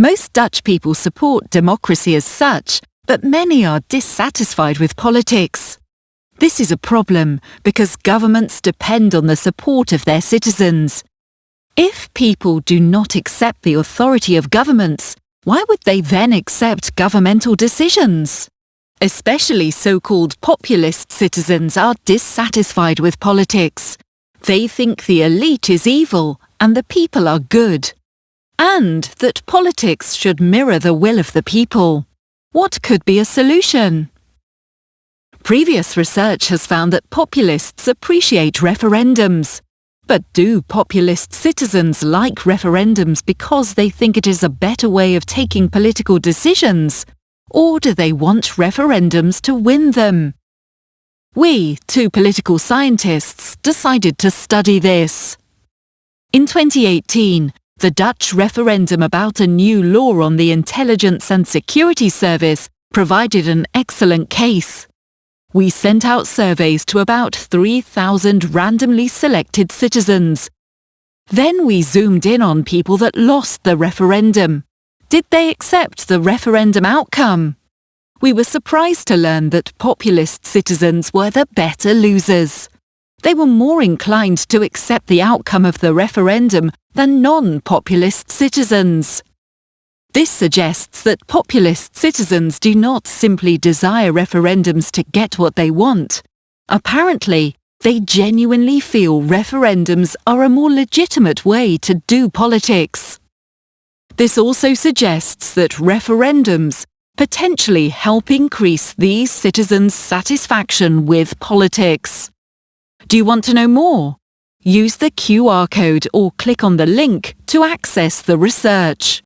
Most Dutch people support democracy as such, but many are dissatisfied with politics. This is a problem because governments depend on the support of their citizens. If people do not accept the authority of governments, why would they then accept governmental decisions? Especially so-called populist citizens are dissatisfied with politics. They think the elite is evil and the people are good. And that politics should mirror the will of the people. What could be a solution? Previous research has found that populists appreciate referendums. But do populist citizens like referendums because they think it is a better way of taking political decisions? Or do they want referendums to win them? We, two political scientists, decided to study this. In 2018, the Dutch referendum about a new law on the Intelligence and Security Service provided an excellent case. We sent out surveys to about 3,000 randomly selected citizens. Then we zoomed in on people that lost the referendum. Did they accept the referendum outcome? We were surprised to learn that populist citizens were the better losers. They were more inclined to accept the outcome of the referendum than non-populist citizens. This suggests that populist citizens do not simply desire referendums to get what they want. Apparently, they genuinely feel referendums are a more legitimate way to do politics. This also suggests that referendums potentially help increase these citizens' satisfaction with politics. Do you want to know more? Use the QR code or click on the link to access the research.